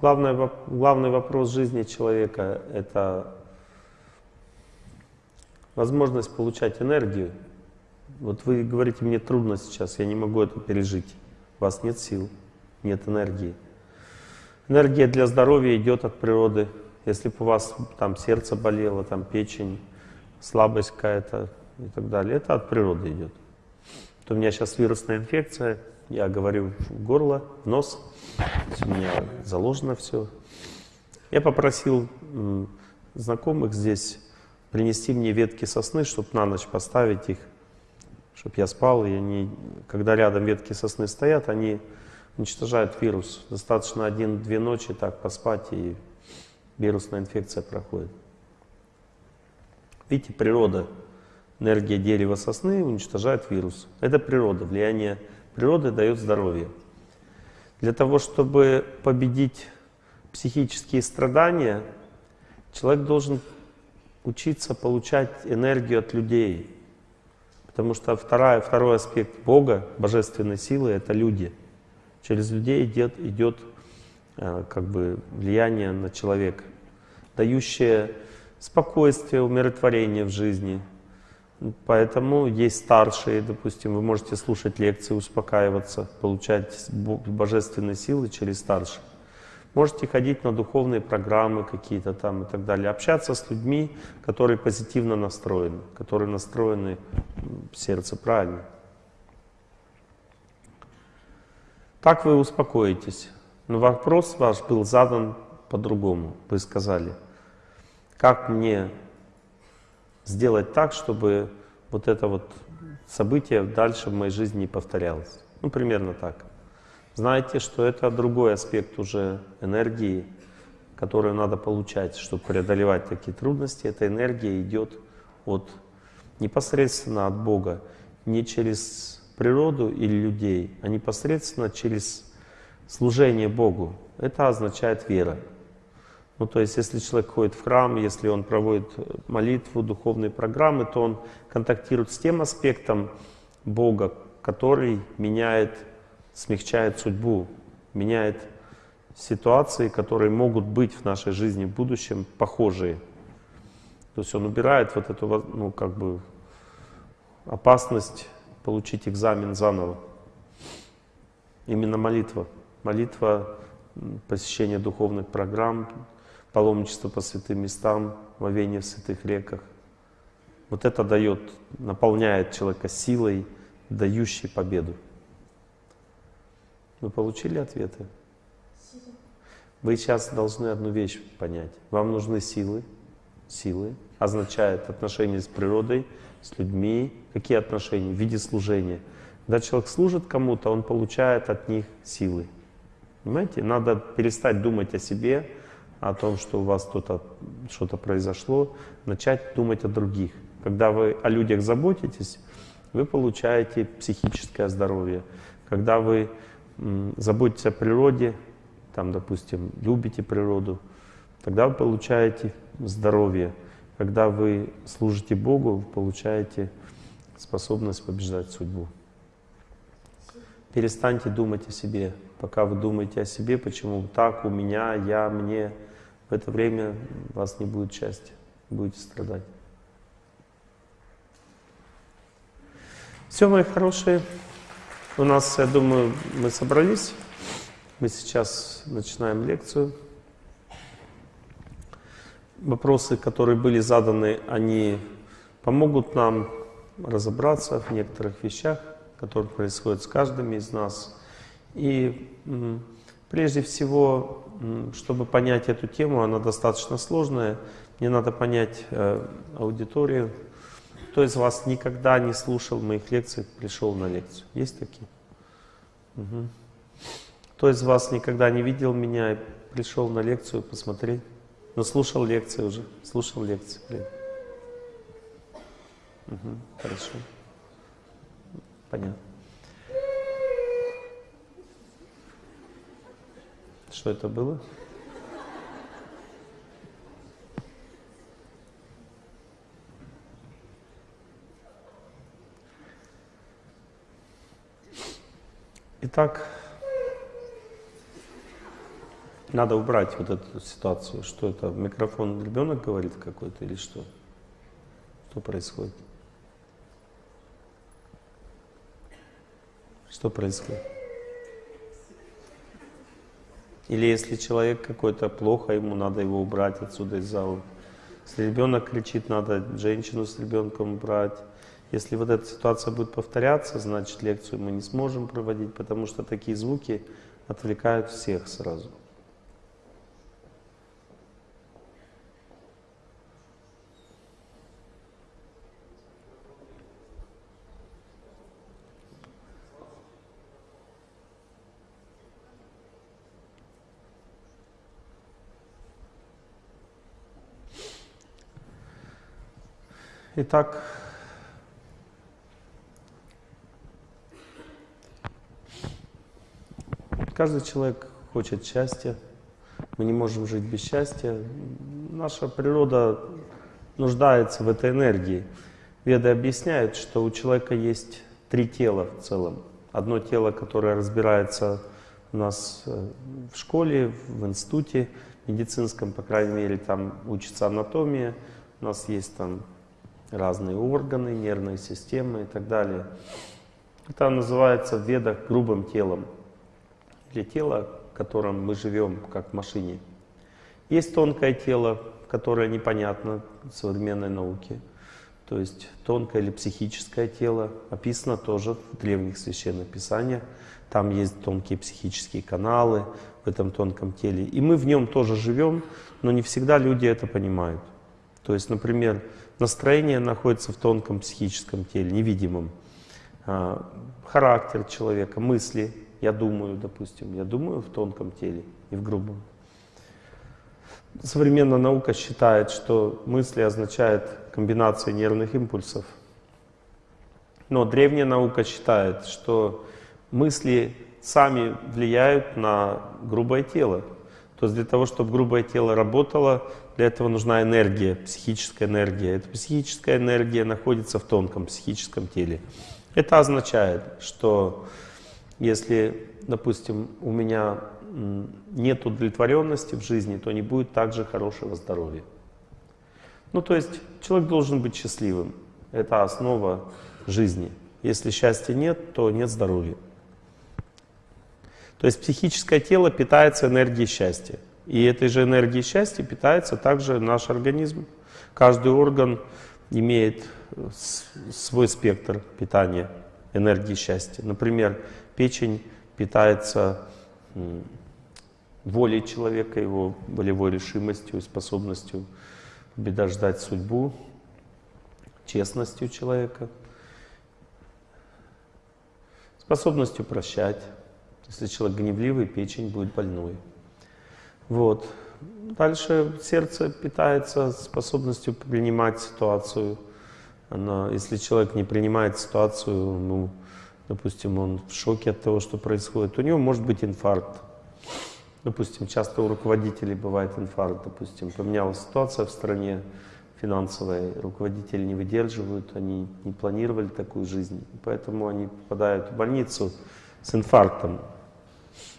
Главный, главный вопрос жизни человека — это возможность получать энергию. Вот вы говорите, мне трудно сейчас, я не могу это пережить. У вас нет сил, нет энергии. Энергия для здоровья идет от природы. Если бы у вас там сердце болело, там печень, слабость какая-то и так далее, это от природы идет. Вот у меня сейчас вирусная инфекция, я говорю в горло, в нос, у меня заложено все. Я попросил знакомых здесь принести мне ветки сосны, чтобы на ночь поставить их, чтобы я спал. И они, когда рядом ветки сосны стоят, они уничтожают вирус. Достаточно один-две ночи так поспать, и вирусная инфекция проходит. Видите, природа, энергия дерева сосны уничтожает вирус. Это природа, влияние природы дает здоровье. Для того, чтобы победить психические страдания, человек должен учиться получать энергию от людей. Потому что вторая, второй аспект Бога, божественной силы — это люди. Через людей идет, идет э, как бы влияние на человека, дающее спокойствие, умиротворение в жизни. Поэтому есть старшие, допустим, вы можете слушать лекции, успокаиваться, получать божественные силы через старших. Можете ходить на духовные программы какие-то там и так далее. Общаться с людьми, которые позитивно настроены, которые настроены в сердце правильно. Так вы успокоитесь. Но вопрос ваш был задан по-другому. Вы сказали, как мне сделать так, чтобы вот это вот событие дальше в моей жизни не повторялось. Ну, примерно так. Знайте, что это другой аспект уже энергии, которую надо получать, чтобы преодолевать такие трудности. Эта энергия идет от непосредственно от Бога, не через природу или людей, а непосредственно через служение Богу. Это означает вера. Ну, то есть, если человек ходит в храм, если он проводит молитву, духовные программы, то он контактирует с тем аспектом Бога, который меняет смягчает судьбу, меняет ситуации, которые могут быть в нашей жизни в будущем похожие. То есть он убирает вот эту, ну, как бы, опасность получить экзамен заново. Именно молитва. Молитва, посещение духовных программ, паломничество по святым местам, вовение в святых реках. Вот это дает, наполняет человека силой, дающей победу. Вы получили ответы? Вы сейчас должны одну вещь понять. Вам нужны силы. Силы означает отношения с природой, с людьми. Какие отношения? В виде служения. Когда человек служит кому-то, он получает от них силы. Понимаете? Надо перестать думать о себе, о том, что у вас что-то что произошло, начать думать о других. Когда вы о людях заботитесь, вы получаете психическое здоровье. Когда вы заботитесь о природе, там, допустим, любите природу, тогда вы получаете здоровье. Когда вы служите Богу, вы получаете способность побеждать судьбу. Перестаньте думать о себе. Пока вы думаете о себе, почему так, у меня, я, мне, в это время у вас не будет счастья, будете страдать. Все, мои хорошие. У нас, я думаю, мы собрались. Мы сейчас начинаем лекцию. Вопросы, которые были заданы, они помогут нам разобраться в некоторых вещах, которые происходят с каждым из нас. И прежде всего, чтобы понять эту тему, она достаточно сложная, мне надо понять э, аудиторию, кто из вас никогда не слушал моих лекций, пришел на лекцию? Есть такие? Угу. Кто из вас никогда не видел меня пришел на лекцию посмотреть? Но слушал лекции уже, слушал лекции. Блин. Угу, хорошо. Понятно. Что это было? Итак, Надо убрать вот эту ситуацию. Что это, микрофон ребенок говорит какой-то или что? Что происходит? Что происходит? Или если человек какой-то плохо, ему надо его убрать отсюда из зала. Если ребенок кричит, надо женщину с ребенком убрать. Если вот эта ситуация будет повторяться, значит лекцию мы не сможем проводить, потому что такие звуки отвлекают всех сразу. Итак, каждый человек хочет счастья. Мы не можем жить без счастья. Наша природа нуждается в этой энергии. Веды объясняют, что у человека есть три тела в целом. Одно тело, которое разбирается у нас э, в школе, в институте медицинском, по крайней мере, там учится анатомия. У нас есть там разные органы, нервные системы и так далее. Это называется в ведах грубым телом, или тело, в котором мы живем, как в машине. Есть тонкое тело, которое непонятно современной науке, то есть тонкое или психическое тело, описано тоже в древних священных писаниях. Там есть тонкие психические каналы в этом тонком теле. И мы в нем тоже живем, но не всегда люди это понимают. То есть, например, Настроение находится в тонком психическом теле, невидимом. А, характер человека, мысли, я думаю, допустим, я думаю в тонком теле, не в грубом. Современная наука считает, что мысли означают комбинацию нервных импульсов. Но древняя наука считает, что мысли сами влияют на грубое тело. То есть для того, чтобы грубое тело работало, для этого нужна энергия, психическая энергия. Эта психическая энергия находится в тонком психическом теле. Это означает, что если, допустим, у меня нет удовлетворенности в жизни, то не будет также хорошего здоровья. Ну, то есть человек должен быть счастливым. Это основа жизни. Если счастья нет, то нет здоровья. То есть психическое тело питается энергией счастья. И этой же энергией счастья питается также наш организм. Каждый орган имеет э, свой спектр питания энергии счастья. Например, печень питается волей человека, его волевой решимостью способностью побеждать судьбу, честностью человека, способностью прощать, если человек гневливый, печень будет больной. Вот. Дальше сердце питается способностью принимать ситуацию. Оно, если человек не принимает ситуацию, ну, допустим, он в шоке от того, что происходит, у него может быть инфаркт. Допустим, часто у руководителей бывает инфаркт. Допустим, поменялась ситуация в стране финансовая, руководители не выдерживают, они не планировали такую жизнь, поэтому они попадают в больницу с инфарктом.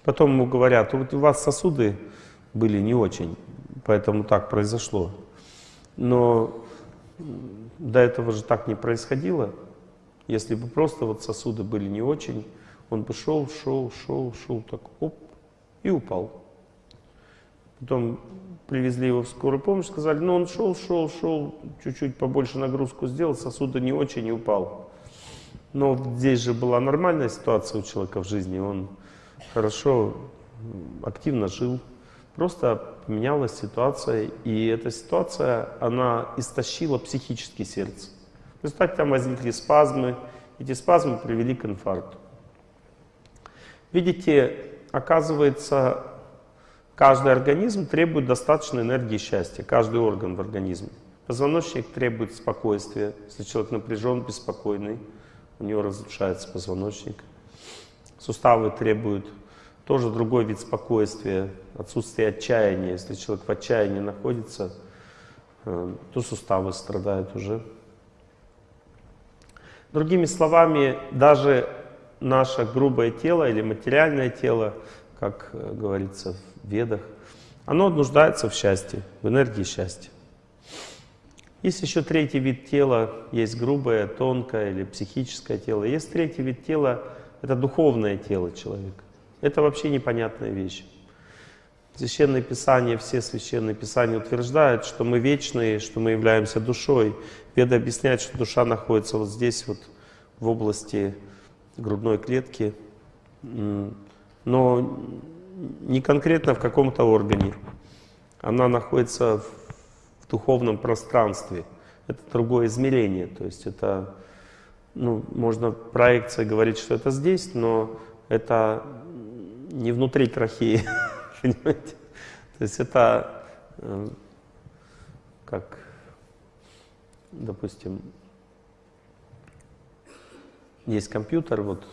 Потом ему говорят, у вас сосуды были не очень, поэтому так произошло. Но до этого же так не происходило. Если бы просто вот сосуды были не очень, он бы шел, шел, шел, шел, так оп, и упал. Потом привезли его в скорую помощь, сказали, ну он шел, шел, шел, чуть-чуть побольше нагрузку сделал, сосуды не очень и упал. Но здесь же была нормальная ситуация у человека в жизни, он хорошо, активно жил. Просто поменялась ситуация, и эта ситуация, она истощила психически сердце. В результате там возникли спазмы, эти спазмы привели к инфаркту. Видите, оказывается, каждый организм требует достаточной энергии счастья, каждый орган в организме. Позвоночник требует спокойствия. Если человек напряжен, беспокойный, у него разрушается позвоночник. Суставы требуют тоже другой вид спокойствия, отсутствие отчаяния. Если человек в отчаянии находится, э, то суставы страдают уже. Другими словами, даже наше грубое тело или материальное тело, как э, говорится в ведах, оно нуждается в счастье, в энергии счастья. Есть еще третий вид тела, есть грубое, тонкое или психическое тело. Есть третий вид тела, это духовное тело человека. Это вообще непонятная вещь. Священное Писание, все священные Писания утверждают, что мы вечные, что мы являемся душой. Веда объясняет, что душа находится вот здесь, вот в области грудной клетки, но не конкретно в каком-то органе. Она находится в духовном пространстве. Это другое измерение, то есть это, ну, можно проекция говорить, что это здесь, но это не внутри трахеи, понимаете? То есть это э, как, допустим, есть компьютер, вот,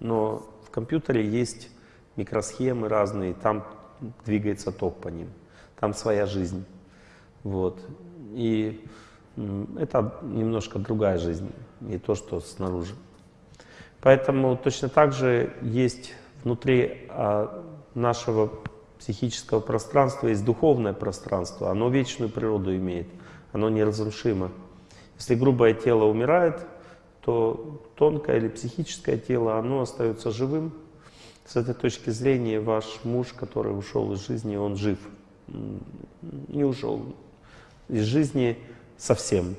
но в компьютере есть микросхемы разные, там двигается ток по ним, там своя жизнь. Вот. И это немножко другая жизнь, не то, что снаружи. Поэтому точно так же есть внутри а, нашего психического пространства есть духовное пространство, оно вечную природу имеет, оно неразрушимо. Если грубое тело умирает, то тонкое или психическое тело, оно остается живым. С этой точки зрения ваш муж, который ушел из жизни, он жив. Не ушел, из жизни совсем.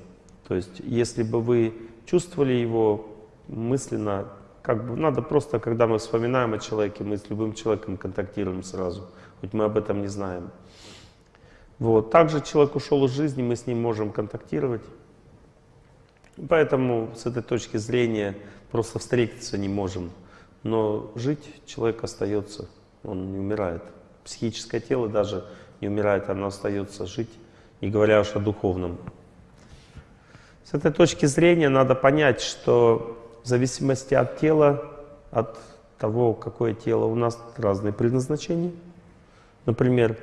То есть, если бы вы чувствовали его мысленно, как бы надо просто, когда мы вспоминаем о человеке, мы с любым человеком контактируем сразу, хоть мы об этом не знаем. Вот. Также человек ушел из жизни, мы с ним можем контактировать. Поэтому с этой точки зрения просто встретиться не можем. Но жить человек остается, он не умирает. Психическое тело даже не умирает, оно остается жить не говоря уж о духовном. С этой точки зрения надо понять, что в зависимости от тела, от того, какое тело у нас, разные предназначения. Например,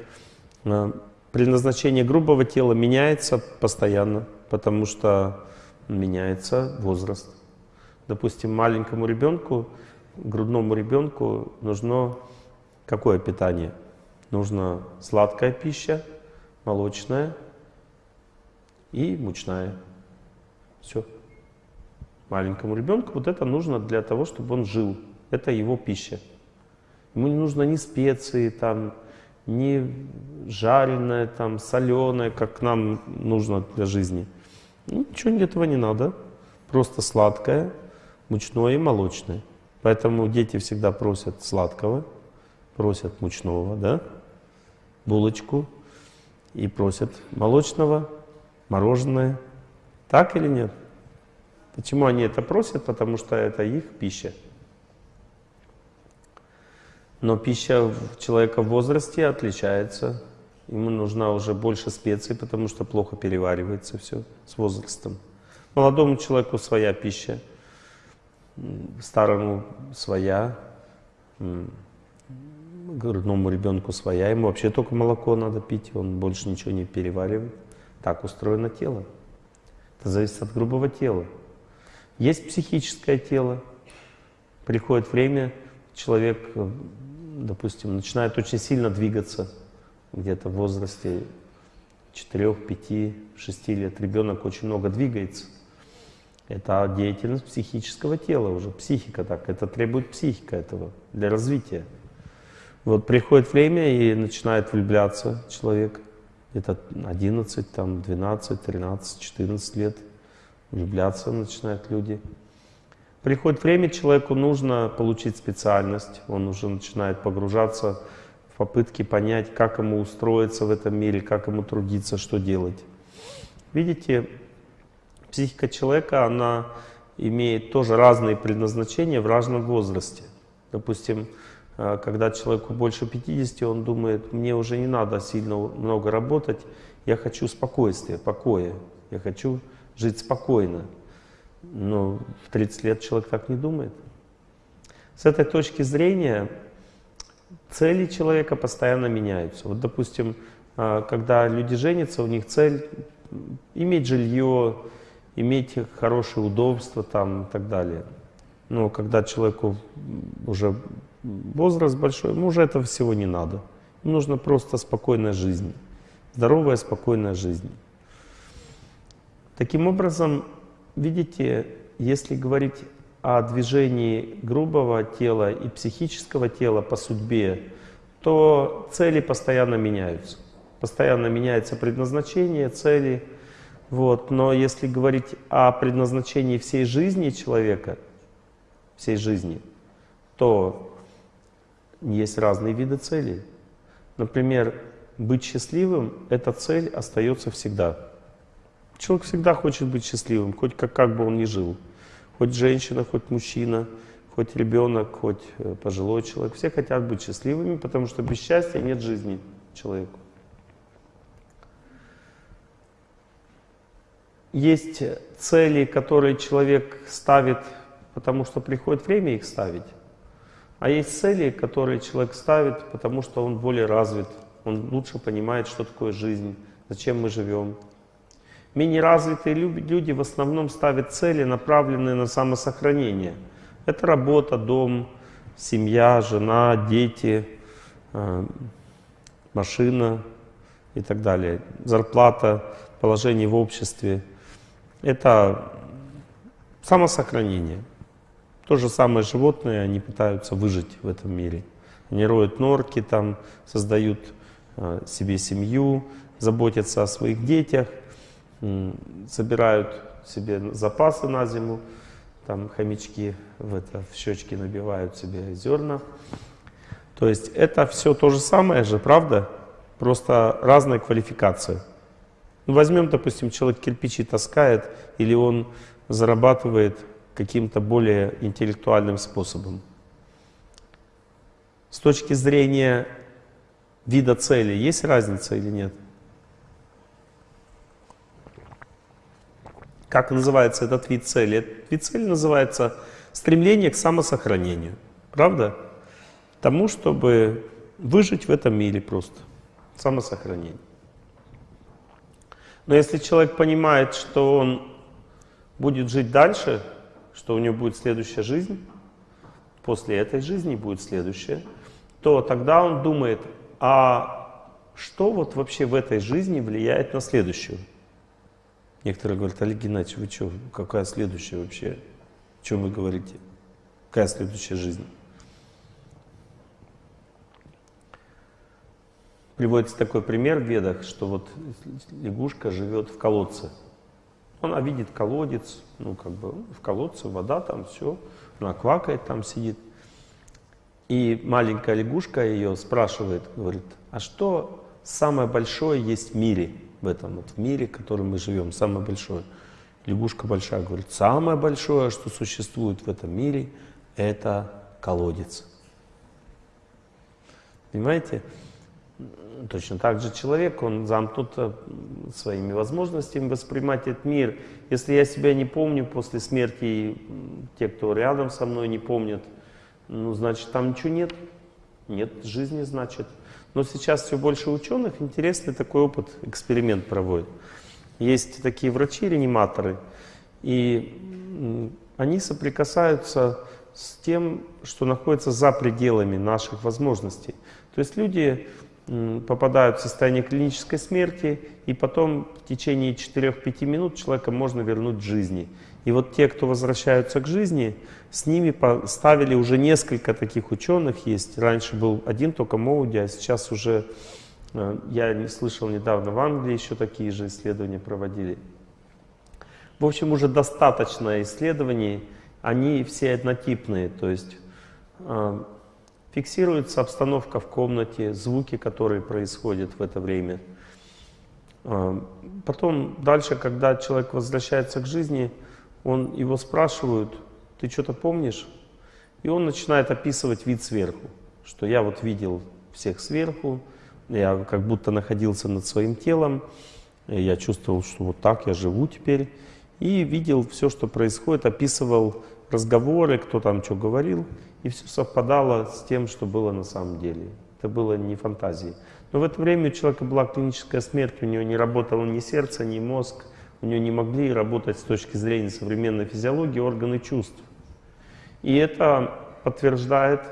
э, предназначение грубого тела меняется постоянно, потому что меняется возраст. Допустим, маленькому ребенку, грудному ребенку нужно какое питание? Нужно сладкая пища, молочная, и мучная. Все. Маленькому ребенку вот это нужно для того, чтобы он жил. Это его пища. Ему не нужно ни специи, там, ни жареное, там, соленое, как нам нужно для жизни. Ничего этого не надо. Просто сладкое, мучное и молочное. Поэтому дети всегда просят сладкого, просят мучного, да, булочку, и просят молочного, мороженое. Так или нет? Почему они это просят? Потому что это их пища. Но пища человека в возрасте отличается. Ему нужна уже больше специй, потому что плохо переваривается все с возрастом. Молодому человеку своя пища, старому своя, грудному ребенку своя. Ему вообще только молоко надо пить, он больше ничего не переваривает. Так устроено тело. Это зависит от грубого тела. Есть психическое тело. Приходит время, человек, допустим, начинает очень сильно двигаться, где-то в возрасте 4, 5, 6 лет. Ребенок очень много двигается. Это деятельность психического тела уже, психика так. Это требует психика этого для развития. Вот приходит время и начинает влюбляться человек где-то 11, там, 12, 13, 14 лет влюбляться начинают люди. Приходит время, человеку нужно получить специальность, он уже начинает погружаться в попытки понять, как ему устроиться в этом мире, как ему трудиться, что делать. Видите, психика человека, она имеет тоже разные предназначения в разном возрасте. Допустим, когда человеку больше 50, он думает, мне уже не надо сильно много работать, я хочу спокойствия, покоя, я хочу жить спокойно. Но в 30 лет человек так не думает. С этой точки зрения цели человека постоянно меняются. Вот, допустим, а, когда люди женятся, у них цель иметь жилье, иметь хорошее удобство там и так далее. Но когда человеку уже возраст большой, ему уже этого всего не надо. нужна просто спокойная жизнь, здоровая, спокойная жизнь. Таким образом, видите, если говорить о движении грубого тела и психического тела по судьбе, то цели постоянно меняются. Постоянно меняется предназначение, цели. Вот. Но если говорить о предназначении всей жизни человека, всей жизни, то есть разные виды целей. Например, быть счастливым — эта цель остается всегда. Человек всегда хочет быть счастливым, хоть как, как бы он ни жил. Хоть женщина, хоть мужчина, хоть ребенок, хоть э, пожилой человек. Все хотят быть счастливыми, потому что без счастья нет жизни человеку. Есть цели, которые человек ставит, потому что приходит время их ставить. А есть цели, которые человек ставит, потому что он более развит, он лучше понимает, что такое жизнь, зачем мы живем. Менее развитые люди в основном ставят цели, направленные на самосохранение. Это работа, дом, семья, жена, дети, э, машина и так далее. Зарплата, положение в обществе. Это самосохранение. То же самое животные, они пытаются выжить в этом мире. Они роют норки, там, создают э, себе семью, заботятся о своих детях – собирают себе запасы на зиму, там хомячки в, это, в щечки набивают себе зерна. То есть это все то же самое же, правда? Просто разная квалификация. Ну, возьмем, допустим, человек кирпичи таскает, или он зарабатывает каким-то более интеллектуальным способом. С точки зрения вида цели, есть разница или нет? Как называется этот вид цели? Этот вид цели называется стремление к самосохранению. Правда? Тому, чтобы выжить в этом мире просто. Самосохранение. Но если человек понимает, что он будет жить дальше, что у него будет следующая жизнь, после этой жизни будет следующая, то тогда он думает, а что вот вообще в этой жизни влияет на следующую? Некоторые говорят, Олег Геннадьевич, вы что, какая следующая вообще? О чем вы говорите? Какая следующая жизнь? Приводится такой пример в ведах, что вот лягушка живет в колодце. Она видит колодец, ну как бы в колодце вода, там все, она квакает, там сидит. И маленькая лягушка ее спрашивает, говорит, а что самое большое есть в мире? в этом вот в мире, в котором мы живем, самое большое. Лягушка большая говорит, самое большое, что существует в этом мире, это колодец. Понимаете? Точно так же человек, он замкнут э, своими возможностями воспринимать этот мир. Если я себя не помню после смерти, те, кто рядом со мной, не помнят, ну, значит, там ничего нет. Нет жизни, значит. Но сейчас все больше ученых интересный такой опыт, эксперимент проводят. Есть такие врачи-реаниматоры, и они соприкасаются с тем, что находится за пределами наших возможностей. То есть люди попадают в состояние клинической смерти, и потом в течение 4-5 минут человека можно вернуть к жизни. И вот те, кто возвращаются к жизни, с ними поставили уже несколько таких ученых есть. Раньше был один только Моуди, а сейчас уже, э, я не слышал недавно, в Англии еще такие же исследования проводили. В общем, уже достаточно исследований, они все однотипные, то есть э, фиксируется обстановка в комнате, звуки, которые происходят в это время. Э, потом дальше, когда человек возвращается к жизни, он, его спрашивают, ты что-то помнишь? И он начинает описывать вид сверху, что я вот видел всех сверху, я как будто находился над своим телом, я чувствовал, что вот так я живу теперь, и видел все, что происходит, описывал разговоры, кто там что говорил, и все совпадало с тем, что было на самом деле. Это было не фантазией. Но в это время у человека была клиническая смерть, у него не работало ни сердце, ни мозг, у нее не могли работать с точки зрения современной физиологии органы чувств. И это подтверждает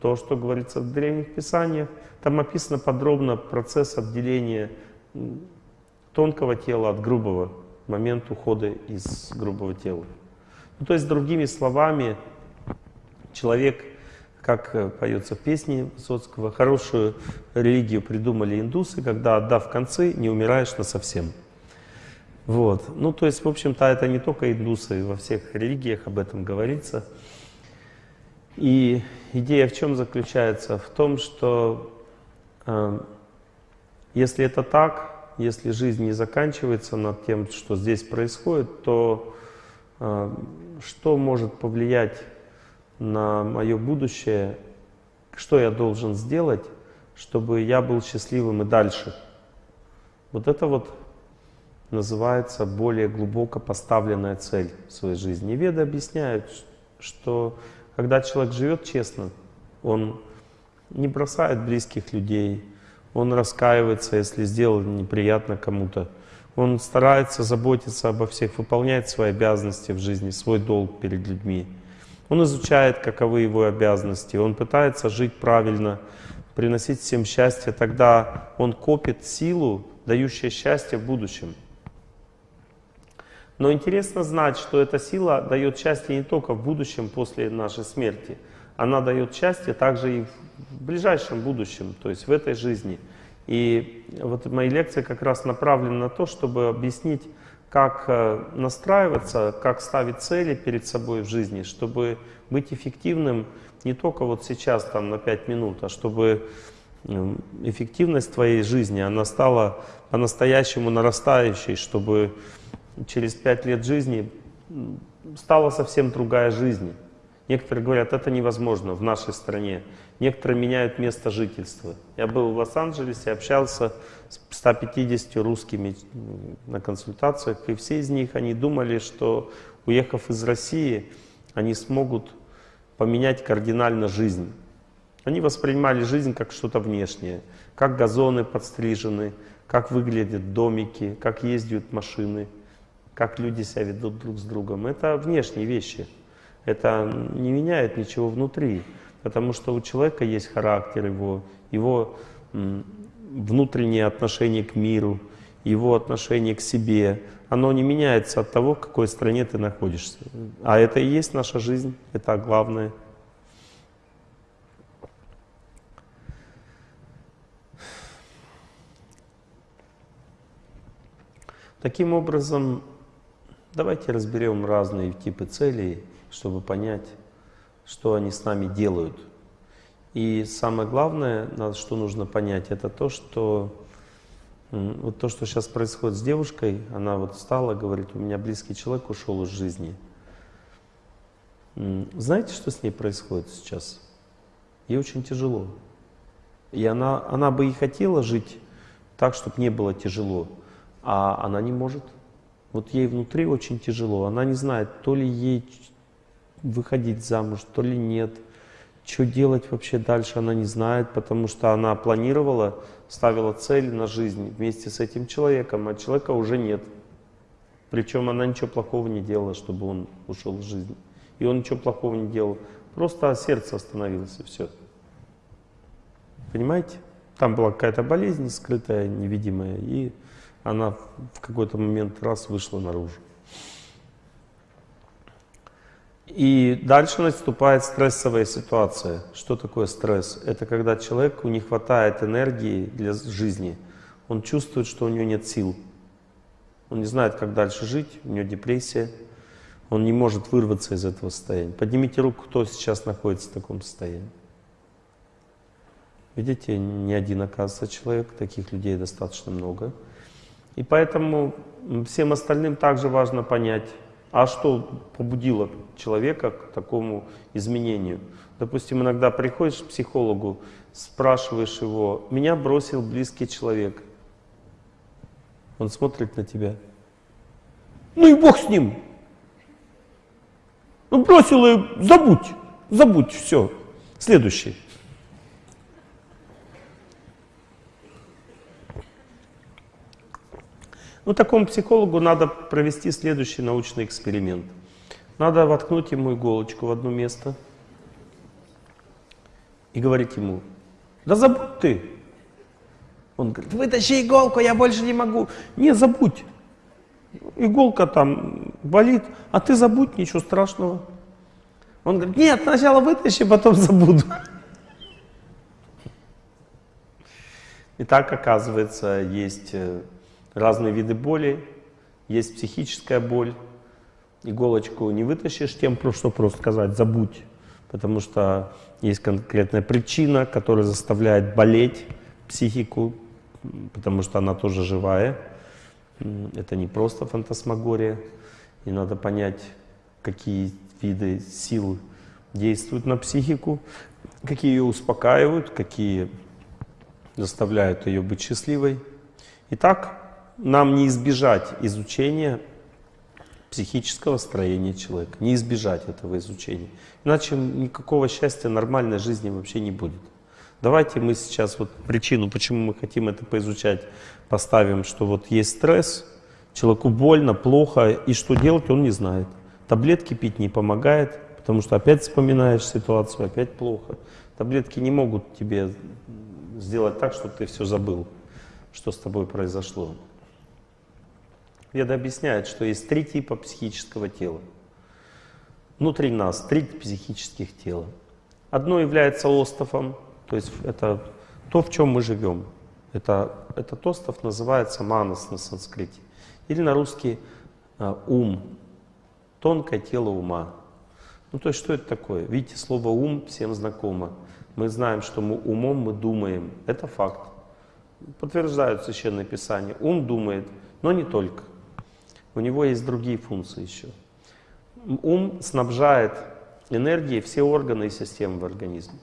то, что говорится в древних писаниях. Там описано подробно процесс отделения тонкого тела от грубого, момент ухода из грубого тела. Ну, то есть, другими словами, человек, как э, поется в песне Высоцкого, хорошую религию придумали индусы, когда, отдав концы, не умираешь на совсем. Вот. Ну, то есть, в общем-то, это не только индусы, во всех религиях об этом говорится. И идея в чем заключается? В том, что э, если это так, если жизнь не заканчивается над тем, что здесь происходит, то э, что может повлиять на мое будущее, что я должен сделать, чтобы я был счастливым и дальше? Вот это вот называется более глубоко поставленная цель в своей жизни. И веды объясняют, что когда человек живет честно, он не бросает близких людей, он раскаивается, если сделал неприятно кому-то. Он старается заботиться обо всех, выполняет свои обязанности в жизни, свой долг перед людьми. Он изучает, каковы его обязанности, он пытается жить правильно, приносить всем счастье. Тогда он копит силу, дающую счастье в будущем. Но интересно знать, что эта сила дает счастье не только в будущем после нашей смерти. Она дает счастье также и в ближайшем будущем, то есть в этой жизни. И вот мои лекции как раз направлены на то, чтобы объяснить, как э, настраиваться, как ставить цели перед собой в жизни, чтобы быть эффективным не только вот сейчас, там, на 5 минут, а чтобы эффективность твоей жизни, она стала по-настоящему нарастающей, чтобы через пять лет жизни стала совсем другая жизнь. Некоторые говорят, это невозможно в нашей стране. Некоторые меняют место жительства. Я был в Лос-Анджелесе, общался с 150 русскими на консультациях, и все из них, они думали, что уехав из России, они смогут поменять кардинально жизнь. Они воспринимали жизнь как что-то внешнее, как газоны подстрижены, как выглядят домики, как ездят машины как люди себя ведут друг с другом. Это внешние вещи. Это не меняет ничего внутри, потому что у человека есть характер его, его внутреннее отношение к миру, его отношение к себе. Оно не меняется от того, в какой стране ты находишься. А это и есть наша жизнь, это главное. Таким образом, Давайте разберем разные типы целей, чтобы понять, что они с нами делают. И самое главное, что нужно понять, это то, что вот то, что сейчас происходит с девушкой, она вот встала, говорит, у меня близкий человек ушел из жизни. Знаете, что с ней происходит сейчас? Ей очень тяжело. И она, она бы и хотела жить так, чтобы не было тяжело, а она не может. Вот ей внутри очень тяжело. Она не знает, то ли ей выходить замуж, то ли нет. Что делать вообще дальше, она не знает, потому что она планировала, ставила цель на жизнь вместе с этим человеком, а человека уже нет. Причем она ничего плохого не делала, чтобы он ушел из жизни. И он ничего плохого не делал. Просто сердце остановилось, и все. Понимаете? Там была какая-то болезнь скрытая, невидимая, и она в какой-то момент раз вышла наружу. И дальше наступает стрессовая ситуация. Что такое стресс? Это когда человеку не хватает энергии для жизни. Он чувствует, что у него нет сил. Он не знает, как дальше жить, у него депрессия. Он не может вырваться из этого состояния. Поднимите руку, кто сейчас находится в таком состоянии. Видите, не один, оказывается, человек, таких людей достаточно много. И поэтому всем остальным также важно понять, а что побудило человека к такому изменению. Допустим, иногда приходишь к психологу, спрашиваешь его, меня бросил близкий человек. Он смотрит на тебя. Ну и бог с ним. Ну бросил и забудь, забудь, все. Следующий. Ну, такому психологу надо провести следующий научный эксперимент. Надо воткнуть ему иголочку в одно место и говорите ему, да забудь ты. Он говорит, вытащи иголку, я больше не могу. Не, забудь. Иголка там болит, а ты забудь, ничего страшного. Он говорит, нет, сначала вытащи, потом забуду. И так, оказывается, есть э, разные виды боли, есть психическая боль. Иголочку не вытащишь тем, что просто сказать «забудь», потому что есть конкретная причина, которая заставляет болеть психику, потому что она тоже живая. Это не просто фантасмагория. И надо понять, какие виды сил действуют на психику, какие ее успокаивают, какие заставляют ее быть счастливой. Итак, нам не избежать изучения психического строения человека, не избежать этого изучения. Иначе никакого счастья, нормальной жизни вообще не будет. Давайте мы сейчас вот причину, почему мы хотим это поизучать, поставим, что вот есть стресс, человеку больно, плохо, и что делать он не знает. Таблетки пить не помогает, потому что опять вспоминаешь ситуацию, опять плохо. Таблетки не могут тебе сделать так, чтобы ты все забыл, что с тобой произошло. Веда объясняет, что есть три типа психического тела. Внутри нас три психических тела. Одно является остовом, то есть это то, в чем мы живем. Это, этот остов называется манас на санскрите. Или на русский а, ум, тонкое тело ума. Ну то есть что это такое? Видите, слово ум всем знакомо. Мы знаем, что мы умом мы думаем. Это факт. Подтверждают Священное Писание. Ум думает, но не только. У него есть другие функции еще. Ум снабжает энергией все органы и системы в организме.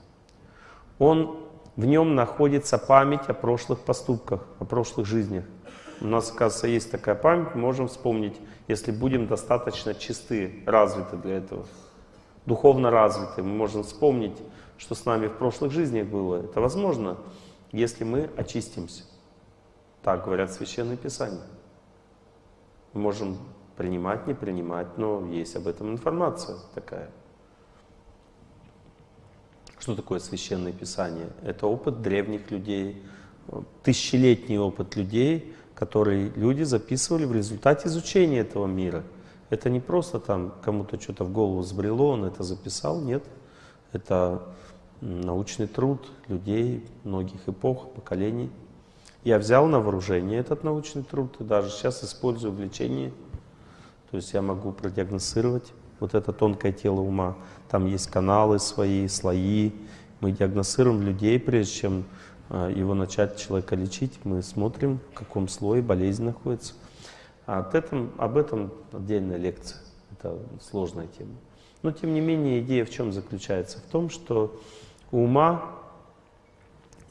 Он, в нем находится память о прошлых поступках, о прошлых жизнях. У нас, оказывается, есть такая память, можем вспомнить, если будем достаточно чисты, развиты для этого, духовно развиты, мы можем вспомнить что с нами в прошлых жизнях было, это возможно, если мы очистимся. Так говорят Священные Писания. Мы можем принимать, не принимать, но есть об этом информация такая. Что такое Священное Писание? Это опыт древних людей, тысячелетний опыт людей, который люди записывали в результате изучения этого мира. Это не просто там кому-то что-то в голову сбрело, он это записал, нет. Это научный труд людей многих эпох, поколений. Я взял на вооружение этот научный труд и даже сейчас использую в лечении. То есть я могу продиагностировать вот это тонкое тело ума. Там есть каналы свои, слои. Мы диагностируем людей, прежде чем а, его начать человека лечить. Мы смотрим, в каком слое болезнь находится. А об этом, об этом отдельная лекция. Это сложная тема. Но тем не менее идея в чем заключается? В том, что ума.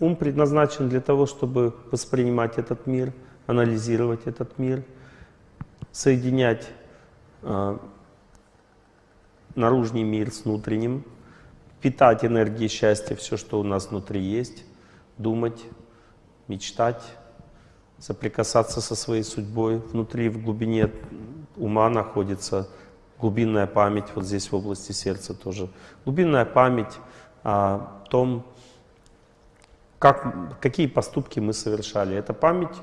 Ум предназначен для того, чтобы воспринимать этот мир, анализировать этот мир, соединять э, наружный мир с внутренним, питать энергией счастья все, что у нас внутри есть, думать, мечтать, соприкасаться со своей судьбой. Внутри, в глубине ума находится глубинная память, вот здесь в области сердца тоже. Глубинная память о том, как, какие поступки мы совершали. Эта память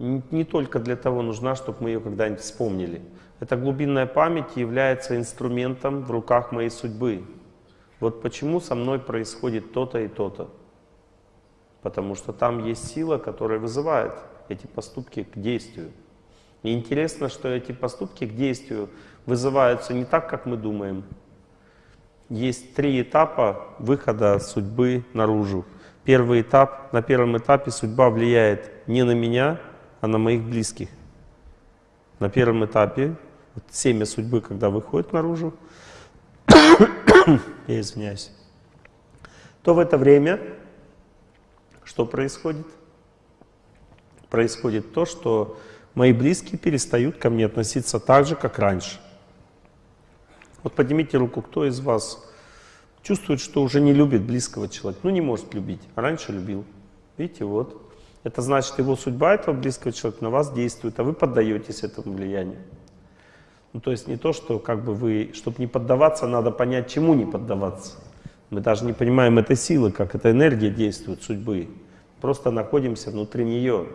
не только для того нужна, чтобы мы ее когда-нибудь вспомнили. Эта глубинная память является инструментом в руках моей судьбы. Вот почему со мной происходит то-то и то-то. Потому что там есть сила, которая вызывает эти поступки к действию. И интересно, что эти поступки к действию вызываются не так, как мы думаем, есть три этапа выхода судьбы наружу. Первый этап, на первом этапе судьба влияет не на меня, а на моих близких. На первом этапе, вот семя судьбы, когда выходит наружу, я извиняюсь, то в это время что происходит? Происходит то, что мои близкие перестают ко мне относиться так же, как раньше. Вот поднимите руку, кто из вас чувствует, что уже не любит близкого человека. Ну, не может любить, а раньше любил. Видите, вот. Это значит, его судьба этого близкого человека на вас действует, а вы поддаетесь этому влиянию. Ну, то есть не то, что как бы вы, чтобы не поддаваться, надо понять, чему не поддаваться. Мы даже не понимаем этой силы, как эта энергия действует, судьбы. Просто находимся внутри нее.